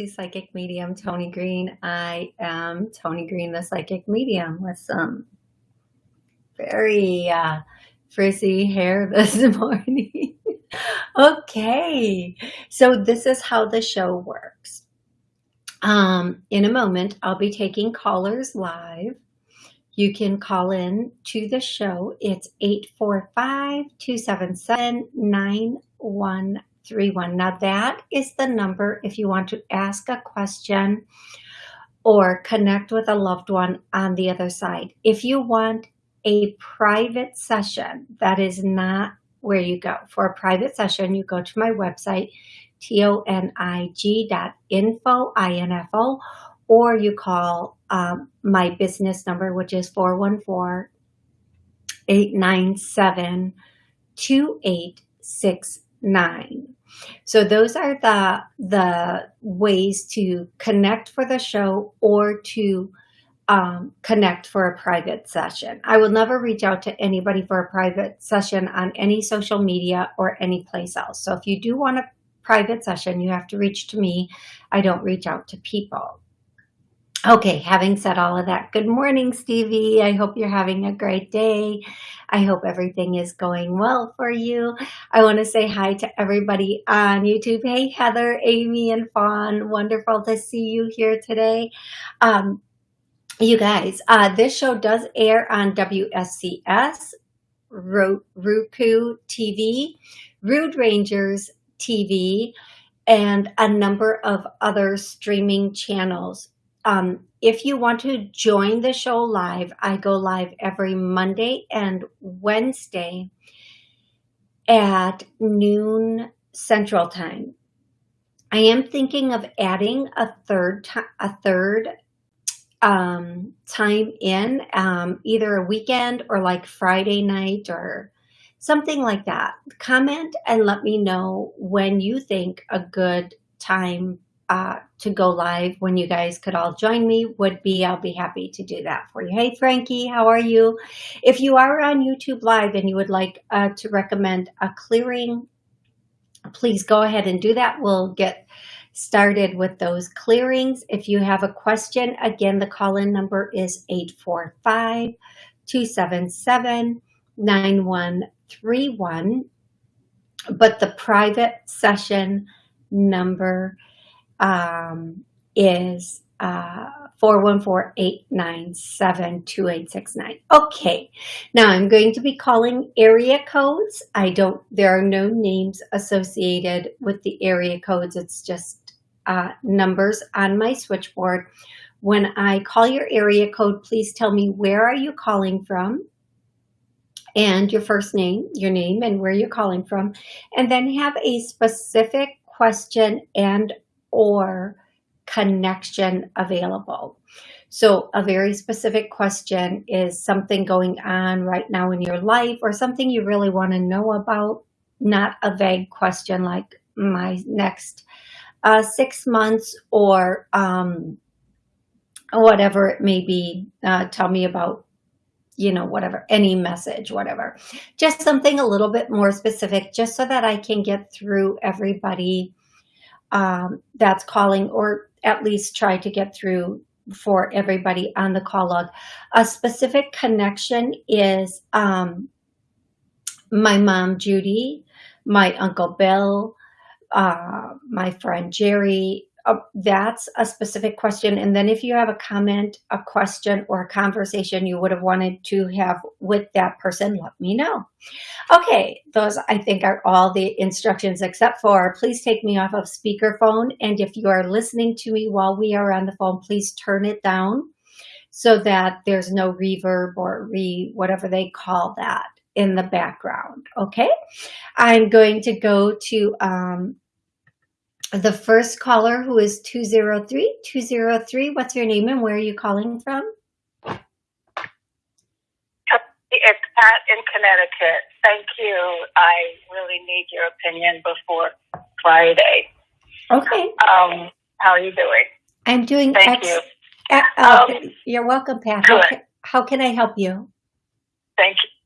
to Psychic Medium Tony Green. I am Tony Green, the Psychic Medium, with some very uh, frizzy hair this morning. okay, so this is how the show works. Um, in a moment, I'll be taking callers live. You can call in to the show. It's 845 277 9131. Now, that is the number if you want to ask a question or connect with a loved one on the other side. If you want a private session, that is not where you go. For a private session, you go to my website, tonig dot info, I-N-F-O, or you call um, my business number, which is 414-897-2869. So those are the, the ways to connect for the show or to um, connect for a private session. I will never reach out to anybody for a private session on any social media or any place else. So if you do want a private session, you have to reach to me. I don't reach out to people. Okay, having said all of that, good morning, Stevie. I hope you're having a great day. I hope everything is going well for you. I want to say hi to everybody on YouTube. Hey, Heather, Amy, and Fawn. Wonderful to see you here today. Um, you guys, uh, this show does air on WSCS, Roku TV, Rude Rangers TV, and a number of other streaming channels. Um, if you want to join the show live, I go live every Monday and Wednesday at noon Central Time. I am thinking of adding a third a third um, time in, um, either a weekend or like Friday night or something like that. Comment and let me know when you think a good time uh, to go live when you guys could all join me would be, I'll be happy to do that for you. Hey, Frankie, how are you? If you are on YouTube Live and you would like uh, to recommend a clearing, please go ahead and do that. We'll get started with those clearings. If you have a question, again, the call-in number is 845 277 9131. But the private session number um, is uh, 414-897-2869. Okay, now I'm going to be calling area codes. I don't, there are no names associated with the area codes. It's just uh, numbers on my switchboard. When I call your area code, please tell me where are you calling from and your first name, your name and where you're calling from, and then have a specific question and or connection available. So a very specific question is something going on right now in your life or something you really want to know about, not a vague question like my next uh, six months or um, whatever it may be. Uh, tell me about, you know, whatever, any message, whatever. Just something a little bit more specific just so that I can get through everybody um, that's calling or at least try to get through for everybody on the call log. A specific connection is um, my mom, Judy, my uncle Bill, uh, my friend Jerry, that's a specific question. And then if you have a comment, a question, or a conversation you would have wanted to have with that person, let me know. Okay, those I think are all the instructions except for please take me off of speakerphone. And if you are listening to me while we are on the phone, please turn it down so that there's no reverb or re whatever they call that in the background. Okay, I'm going to go to um, the first caller who is 203. 203, what's your name and where are you calling from? It's Pat in Connecticut. Thank you. I really need your opinion before Friday. Okay. Um, how are you doing? I'm doing Thank you. Uh, um, you're welcome, Pat. How can, how can I help you? Thank you.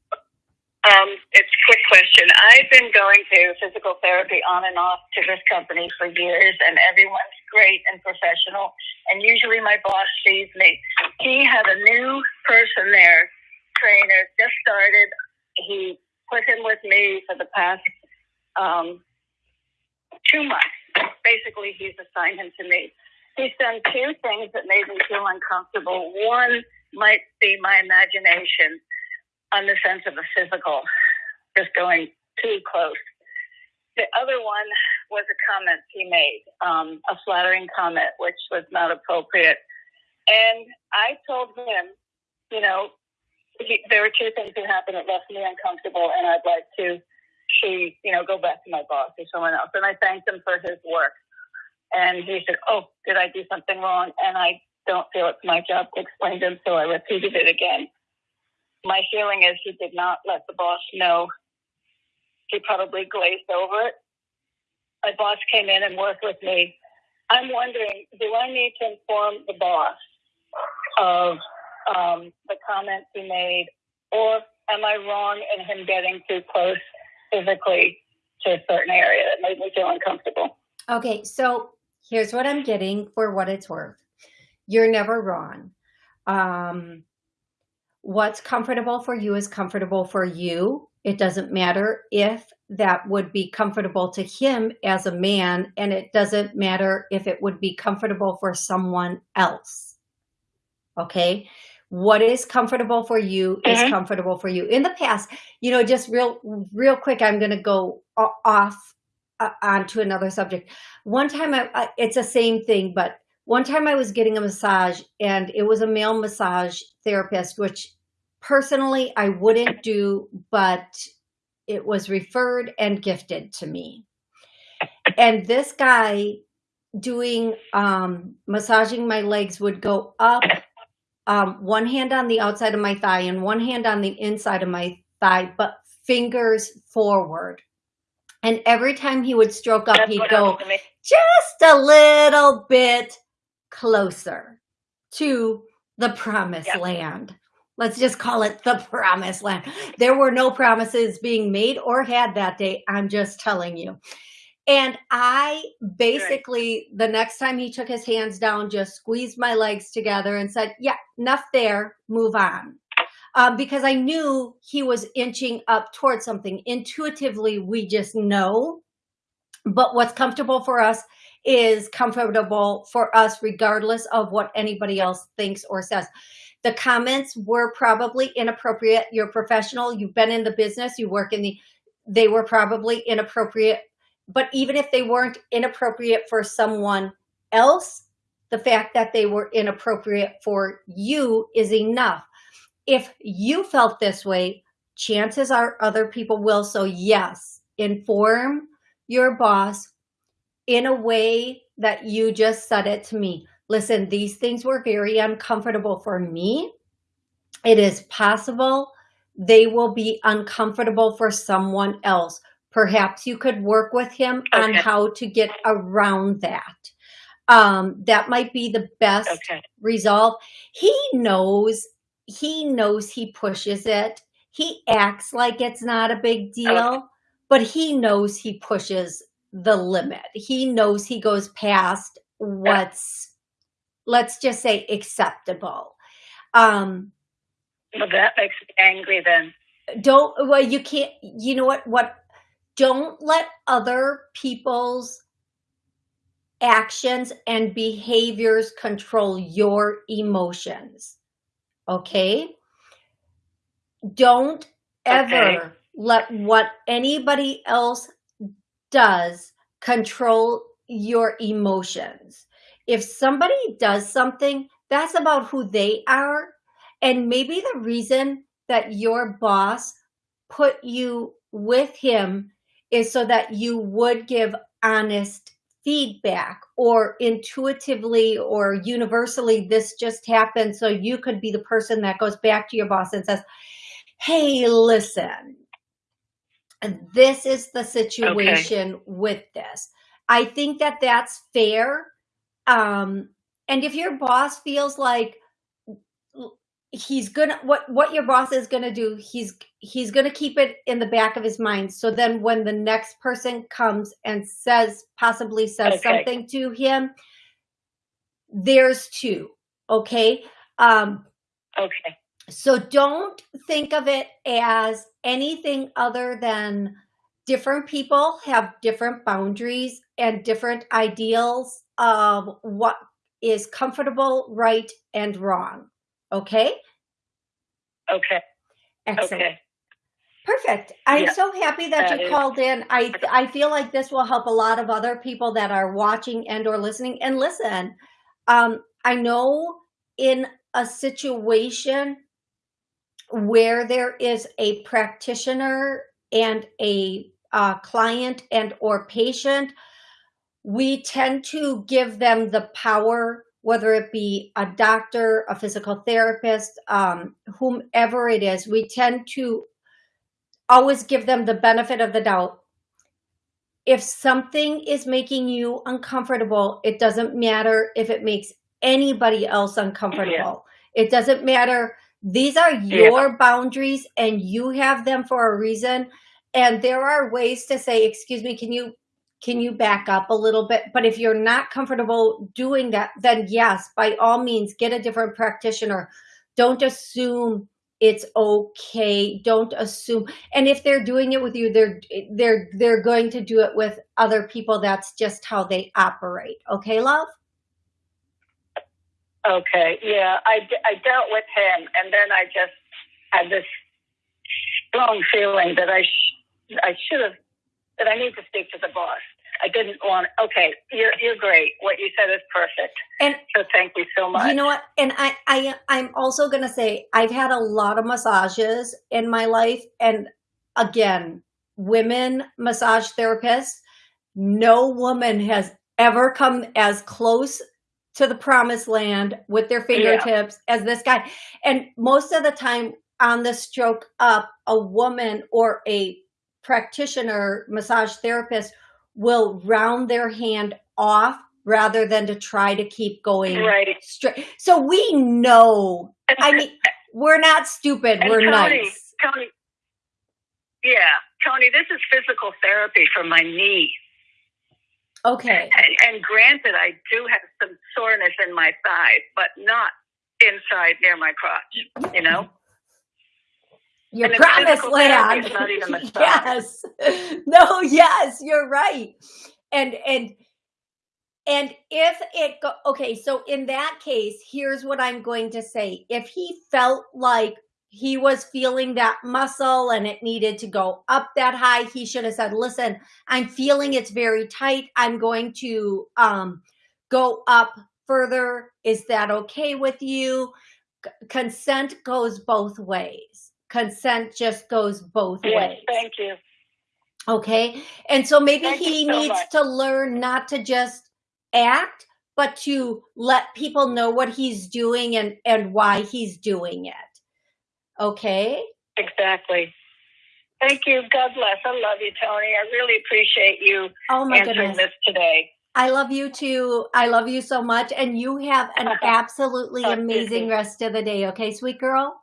Um, it's a quick question. I've been going to physical therapy on and off to this company for years, and everyone's great and professional. And usually my boss sees me. He had a new person there, trainer, just started. He put him with me for the past um, two months. Basically, he's assigned him to me. He's done two things that made me feel uncomfortable. One might be my imagination on the sense of a physical, just going too close. The other one was a comment he made, um, a flattering comment, which was not appropriate. And I told him, you know, he, there were two things that happened that left me uncomfortable, and I'd like to see, you know, go back to my boss or someone else. And I thanked him for his work. And he said, Oh, did I do something wrong? And I don't feel it's my job to explain to him, so I repeated it again. My feeling is he did not let the boss know. He probably glazed over it. My boss came in and worked with me. I'm wondering, do I need to inform the boss of um, the comments he made, or am I wrong in him getting too close physically to a certain area that made me feel uncomfortable? Okay, so here's what I'm getting for what it's worth. You're never wrong. Um, what's comfortable for you is comfortable for you. It doesn't matter if that would be comfortable to him as a man, and it doesn't matter if it would be comfortable for someone else. Okay? What is comfortable for you is Mhm. comfortable for you. In the past, you know, just real, real quick, I'm going to go off uh, onto another subject. One time, I, I, it's the same thing, but one time I was getting a massage and it was a male massage therapist, which personally I wouldn't do, but it was referred and gifted to me. And this guy doing um, massaging my legs would go up, um, one hand on the outside of my thigh and one hand on the inside of my thigh, but fingers forward. And every time he would stroke up, he'd go happened to me. just a little bit closer to the promised Yeah. land. Let's just call it the promised land. There were no promises being made or had that day. I'm just telling you. And I basically, the next time he took his hands down, just squeezed my legs together and said, Yeah, enough there, move on. Um, because I knew he was inching up towards something. Intuitively, we just know. But what's comfortable for us is comfortable for us, regardless of what anybody else thinks or says. The comments were probably inappropriate. You're professional, you've been in the business, you work in the, they were probably inappropriate. But even if they weren't inappropriate for someone else, the fact that they were inappropriate for you is enough. If you felt this way, chances are other people will. So, yes, inform your boss in a way that you just said it to me. Listen, these things were very uncomfortable for me. It is possible they will be uncomfortable for someone else. Perhaps you could work with him on how to get around that. Um, that might be the best Okay. resolve. He knows, he knows he pushes it. He acts like it's not a big deal, Okay. But he knows he pushes the limit. He knows he goes past what's, let's just say, acceptable. Um, Well, that makes me angry then. don't, well, you can't, you know what, what, don't let other people's actions and behaviors control your emotions. Okay? Don't ever Okay. Let what anybody else does control your emotions. If somebody does something, that's about who they are. And maybe the reason that your boss put you with him is so that you would give honest feedback or intuitively or universally this just happened so you could be the person that goes back to your boss and says hey listen this is the situation with this i think that that's fair um and if your boss feels like he's gonna what what your boss is gonna do he's he's gonna keep it in the back of his mind so then when the next person comes and says possibly says Okay. something to him there's two. Okay. Um, Okay. So don't think of it as anything other than different people have different boundaries and different ideals of what is comfortable, right, and wrong. Okay? Okay. Excellent. Okay. Perfect. I'm Yeah, so happy that, that you is- called in. I I feel like this will help a lot of other people that are watching and or listening. And listen, um, I know in a situation where there is a practitioner and a uh, client and or patient, we tend to give them the power, whether it be a doctor, a physical therapist, um, whomever it is, we tend to always give them the benefit of the doubt. If something is making you uncomfortable, it doesn't matter if it makes anybody else uncomfortable. It doesn't matter. These are your boundaries and you have them for a reason. And there are ways to say, excuse me, can you can you back up a little bit? But if you're not comfortable doing that, then yes, by all means, get a different practitioner. Don't assume it's okay. Don't assume. And if they're doing it with you, they're they're they're going to do it with other people. That's just how they operate. Okay, love? Okay. Yeah. I, I dealt with him, and then I just had this strong feeling that I sh- I should have that I need to speak to the boss. I didn't want. Okay, you're you're great. What you said is perfect. And So thank you so much. You know what? And I, I, I'm also gonna say I've had a lot of massages in my life, and again, women massage therapists. No woman has ever come as close to the promised land with their fingertips as this guy. And most of the time on the stroke up, a woman or a practitioner massage therapist will round their hand off rather than to try to keep going Right. straight. So we know. I mean, we're not stupid. And we're Tony, nice. Tony. Yeah, Tony. This is physical therapy for my knee. Okay. And, and granted, I do have some soreness in my thigh, but not inside near my crotch. You know. Your And it's promised land. it's not even massage. yes. No, yes, you're right. And and and if it go okay, so in that case, here's what I'm going to say. If he felt like he was feeling that muscle and it needed to go up that high, he should have said, "Listen, I'm feeling it's very tight. I'm going to um go up further. Is that okay with you?" C- consent goes both ways. Consent just goes both Yes. ways. Thank you. Okay. And so maybe Thank he so needs much. to learn not to just act, but to let people know what he's doing and, and why he's doing it. Okay. Exactly. Thank you. God bless. I love you, Tony. I really appreciate you Oh my answering goodness. this today. I love you too. I love you so much. And you have an absolutely Talk to you amazing rest of the day. Okay, sweet girl?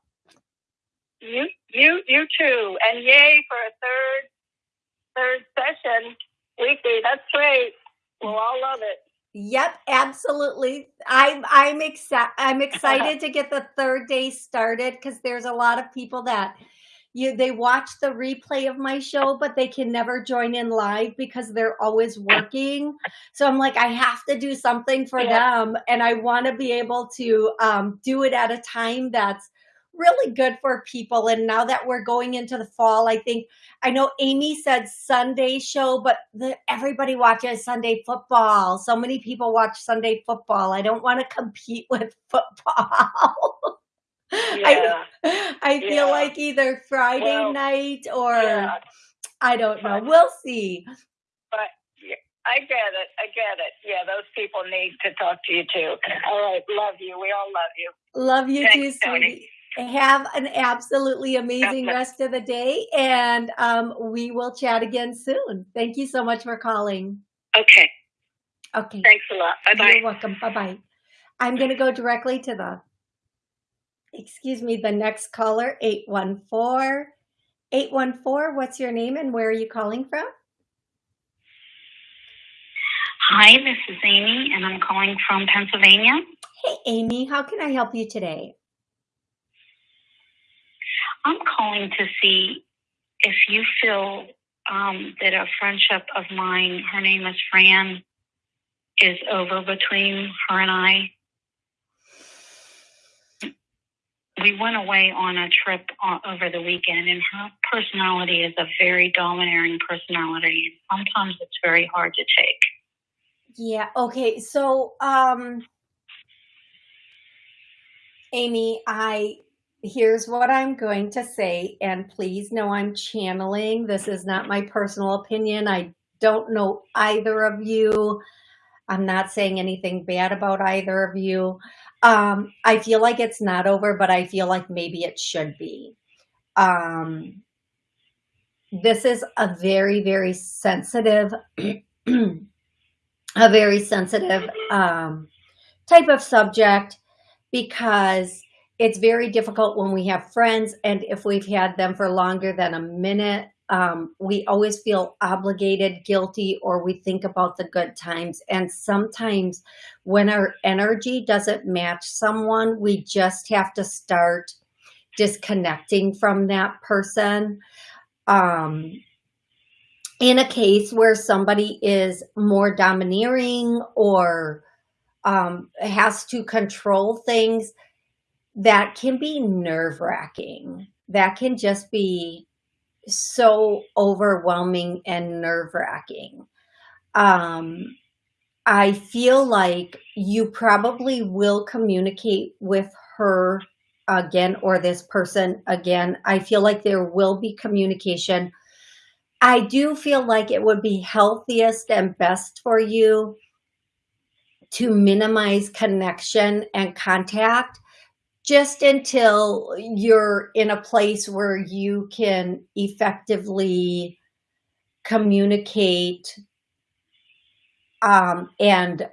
You, you, you too. And yay for a third, third session weekly. That's great. We'll all love it. Yep, absolutely. I'm I'm exci- I'm excited to get the third day started because there's a lot of people that you they watch the replay of my show, but they can never join in live because they're always working. So I'm like, I have to do something for Yeah. them, and I want to be able to um, do it at a time that's really good for people. And now that we're going into the fall, I think I know Amy said Sunday show, but the, everybody watches Sunday football. So many people watch Sunday football. I don't want to compete with football. I, Yeah. I feel Yeah. like either Friday Well, night or Yeah. I don't know. We'll see. But I get it. I get it. Yeah, those people need to talk to you too. All right. Love you. We all love you. Love you Thanks, too, Tony. Sweetie. Have an absolutely amazing rest of the day, and um, we will chat again soon. Thank you so much for calling. Okay. Okay. Thanks a lot. Bye bye. You're welcome. Bye bye. I'm going to go directly to the, excuse me, the next caller, 814. 814, what's your name and where are you calling from? Hi, this is Amy, and I'm calling from Pennsylvania. Hey, Amy, how can I help you today? I'm calling to see if you feel um, that a friendship of mine, her name is Fran, is over between her and I. We went away on a trip uh, over the weekend, and her personality is a very domineering personality. Sometimes it's very hard to take. Yeah, okay. So, um, Amy, I here's what I'm going to say, and please know I'm channeling. This is not my personal opinion. I don't know either of you. I'm not saying anything bad about either of you. Um, I feel like it's not over, but I feel like maybe it should be. Um, this is a very, very sensitive, a very sensitive um, type of subject because it's very difficult when we have friends and if we've had them for longer than a minute, um, we always feel obligated, guilty, or we think about the good times. And sometimes when our energy doesn't match someone, we just have to start disconnecting from that person. Um, in a case where somebody is more domineering or um, has to control things, that can be nerve wracking. That can just be so overwhelming and nerve wracking. Um, I feel like you probably will communicate with her again or this person again. I feel like there will be communication. I do feel like it would be healthiest and best for you to minimize connection and contact just until you're in a place where you can effectively communicate um, and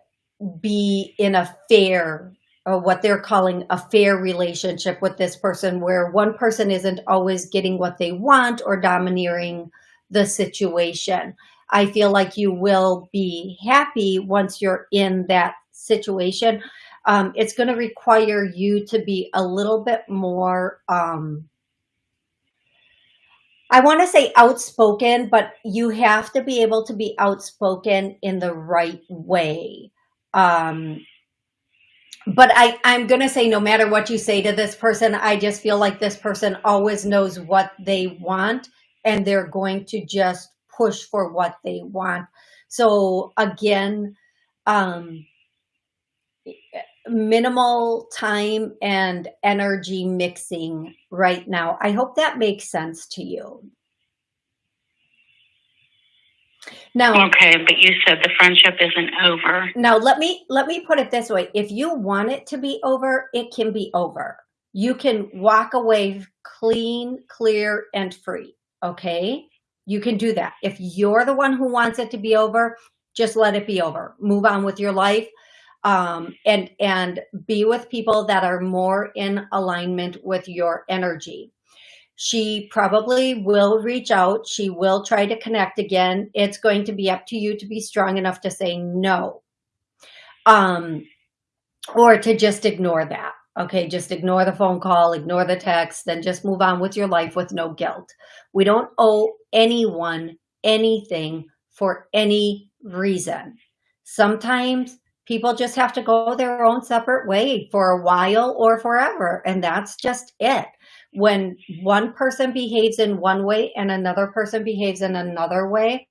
be in a fair or what they're calling a fair relationship with this person where one person isn't always getting what they want or domineering the situation. I feel like you will be happy once you're in that situation. Um, it's going to require you to be a little bit more, um, I want to say outspoken, but you have to be able to be outspoken in the right way. Um, but I, I'm going to say no matter what you say to this person, I just feel like this person always knows what they want and they're going to just push for what they want. So again, um, minimal time and energy mixing right now. I hope that makes sense to you. Now, okay, but you said the friendship isn't over. Now, let me let me put it this way. If you want it to be over, it can be over. You can walk away clean, clear, and free, okay? You can do that. If you're the one who wants it to be over, just let it be over. Move on with your life um, and, and be with people that are more in alignment with your energy. She probably will reach out. She will try to connect again. It's going to be up to you to be strong enough to say no. Um, or to just ignore that. Okay, just ignore the phone call, ignore the text, then just move on with your life with no guilt. We don't owe anyone anything for any reason. Sometimes people just have to go their own separate way for a while or forever. And that's just it. When one person behaves in one way and another person behaves in another way,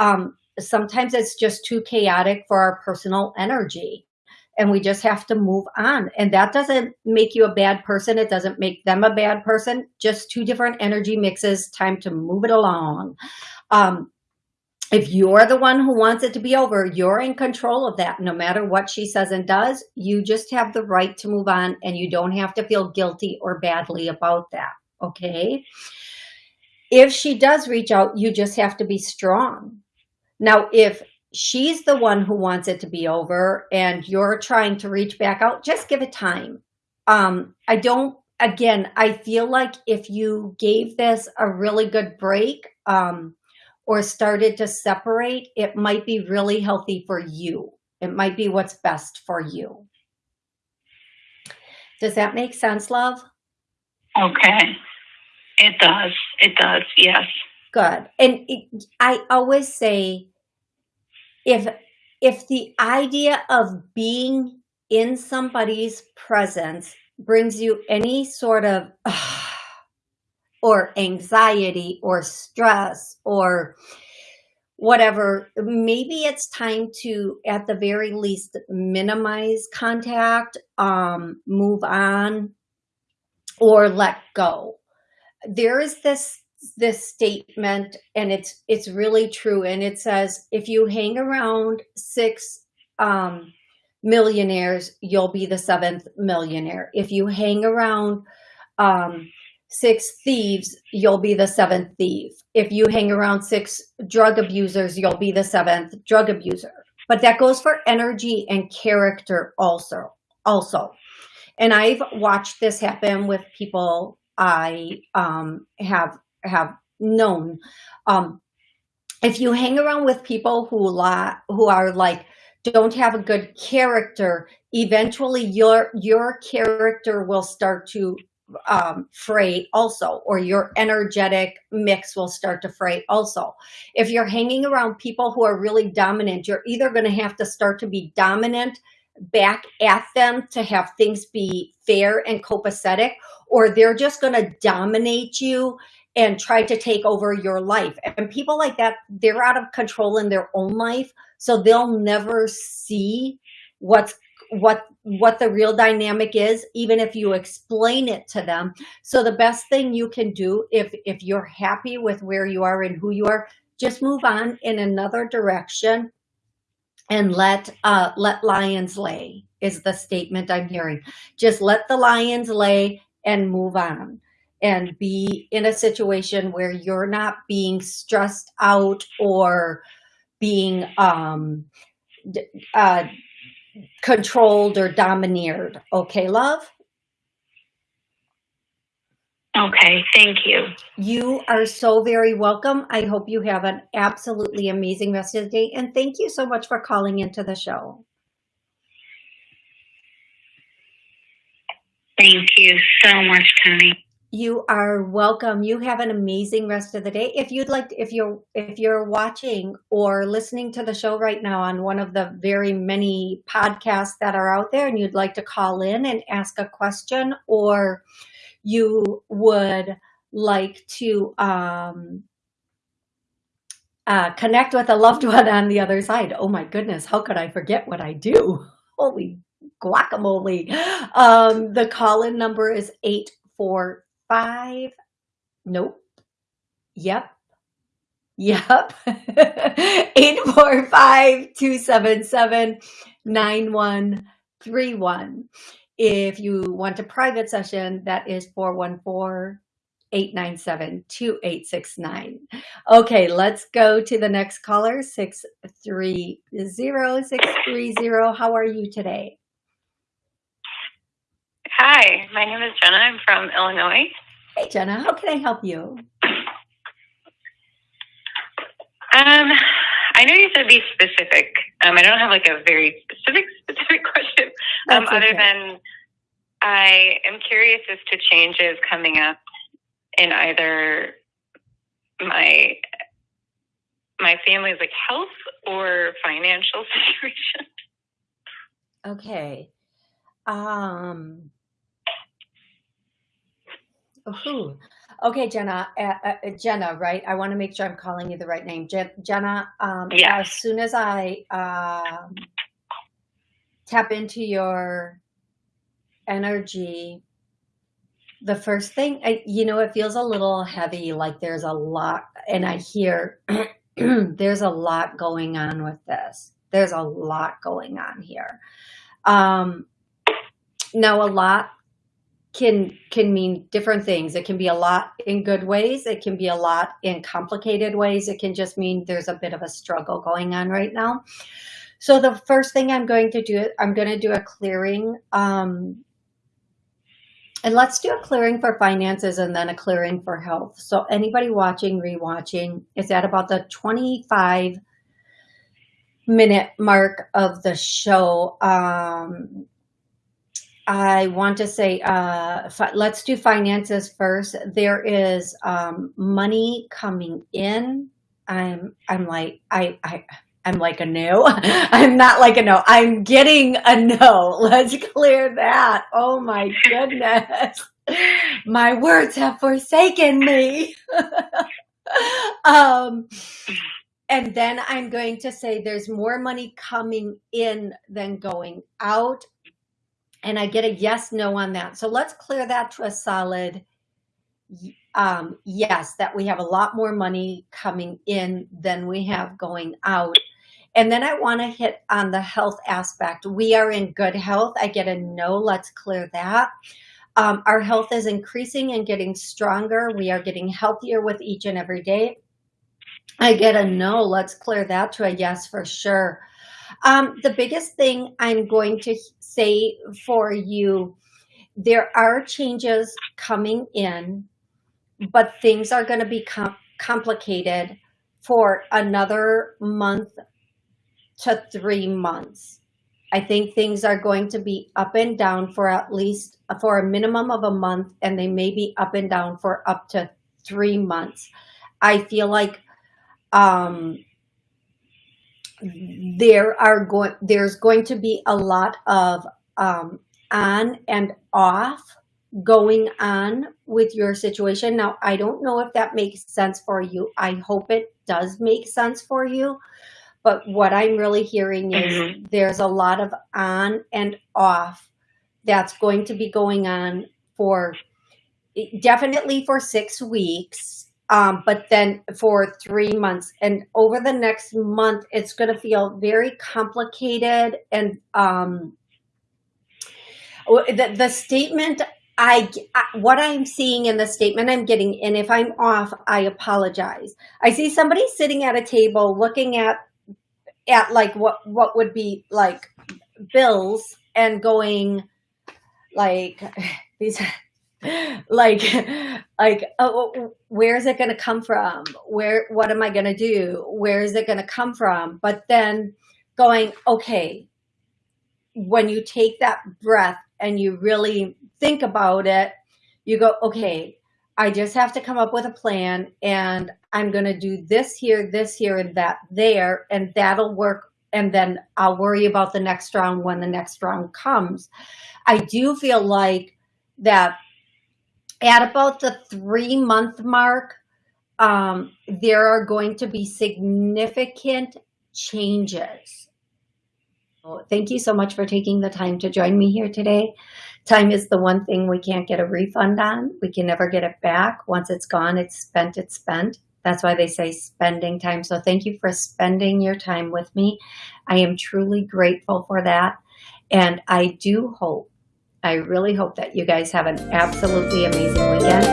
um, sometimes it's just too chaotic for our personal energy and we just have to move on. And that doesn't make you a bad person. It doesn't make them a bad person, just two different energy mixes, time to move it along. Um, if you're the one who wants it to be over, you're in control of that. No matter what she says and does, you just have the right to move on and you don't have to feel guilty or badly about that. Okay. If she does reach out, you just have to be strong. Now, if she's the one who wants it to be over and you're trying to reach back out, just give it time. Um, I don't, again, I feel like if you gave this a really good break, um, or started to separate, it might be really healthy for you. It might be what's best for you. Does that make sense, love? Okay. It does. It does. Yes. Good. And it, I always say, if if the idea of being in somebody's presence brings you any sort of ah, or anxiety or stress or whatever, maybe it's time to, at the very least, minimize contact, um, move on, or let go. There is this this statement and it's it's really true and it says if you hang around six um millionaires you'll be the seventh millionaire if you hang around um six thieves, you'll be the seventh thief. If you hang around six drug abusers, you'll be the seventh drug abuser. But that goes for energy and character also. Also, and I've watched this happen with people I um, have have known. Um, if you hang around with people who la who are like don't have a good character, eventually your your character will start to um, fray also, or your energetic mix will start to fray also. If you're hanging around people who are really dominant, you're either going to have to start to be dominant back at them to have things be fair and copacetic, or they're just going to dominate you and try to take over your life. And people like that, they're out of control in their own life. So they'll never see what's what what the real dynamic is even if you explain it to them. So the best thing you can do if if you're happy with where you are and who you are just move on in another direction and let uh let lions lay is the statement i'm hearing. Just let the lions lay and move on and be in a situation where you're not being stressed out or being um uh controlled or domineered. Okay, love? Okay, thank you. You are so very welcome. I hope you have an absolutely amazing rest of the day. And thank you so much for calling into the show. Thank you so much, Tony. You are welcome. You have an amazing rest of the day. If you'd like, to, if you're if you're watching or listening to the show right now on one of the very many podcasts that are out there, and you'd like to call in and ask a question, or you would like to um, uh, connect with a loved one on the other side. Oh my goodness, how could I forget what I do? Holy guacamole. Um, the call-in number is 844 five. Nope. Yep. Yep. 845-277-9131. If you want a private session, that is 414 897 2869. Okay, let's go to the next caller 630 630. How are you today? Hi, my name is Jenna. I'm from Illinois. Hey, Jenna, how can I help you? Um, I know you said be specific. Um, I don't have like a very specific, specific question. Um, other than I am curious as to changes coming up in either my my family's like health or financial situation. Okay. Um Ooh. Okay, Jenna, uh, uh, Jenna, right? I want to make sure I'm calling you the right name. Je- Jenna, um, yeah. as soon as I um, tap into your energy, the first thing, I, you know, it feels a little heavy, like there's a lot, and I hear there's a lot going on with this. There's a lot going on here. Um, now, a lot can can mean different things. It can be a lot in good ways. It can be a lot in complicated ways. It can just mean there's a bit of a struggle going on right now. So the first thing I'm going to do, I'm going to do a clearing um, And let's do a clearing for finances and then a clearing for health. So anybody watching, rewatching, is at about the 25 minute mark of the show. Um, I want to say, uh, let's do finances first. There is um, money coming in. I'm, I'm like, I, I, I'm like a no. I'm not like a no. I'm getting a no. Let's clear that. Oh my goodness. My words have forsaken me. um, and then I'm going to say there's more money coming in than going out and I get a yes, no on that. So let's clear that to a solid um, yes, that we have a lot more money coming in than we have going out. And then I want to hit on the health aspect. We are in good health. I get a no, let's clear that. Um, our health is increasing and getting stronger. We are getting healthier with each and every day. I get a no, let's clear that to a yes for sure. Um, the biggest thing I'm going to say for you, there are changes coming in, but things are going to be com complicated for another month to three months. I think things are going to be up and down for at least for a minimum of a month, and they may be up and down for up to three months. I feel like um, there are going there's going to be a lot of um, on and off going on with your situation. Now, I don't know if that makes sense for you. I hope it does make sense for you. But what I'm really hearing is mm -hmm. there's a lot of on and off that's going to be going on for definitely for six weeks um, but then for three months. And over the next month, it's going to feel very complicated. And um, the, the statement I, what I'm seeing in the statement I'm getting, and if I'm off, I apologize. I see somebody sitting at a table looking at, at like what, what would be like bills and going like these, like like oh, oh, oh, where is it going to come from? Where what am i going to do? Where is it going to come from? But then going okay when you take that breath and you really think about it you go okay i just have to come up with a plan and i'm going to do this here this here and that there and that'll work. And then i'll worry about the next round when the next round comes. I do feel like that at about the three month mark, um, there are going to be significant changes. thank you so much for taking the time to join me here today. Time is the one thing we can't get a refund on. We can never get it back. Once it's gone, it's spent, it's spent. That's why they say spending time. So thank you for spending your time with me. I am truly grateful for that. And I do hope I really hope that you guys have an absolutely amazing weekend.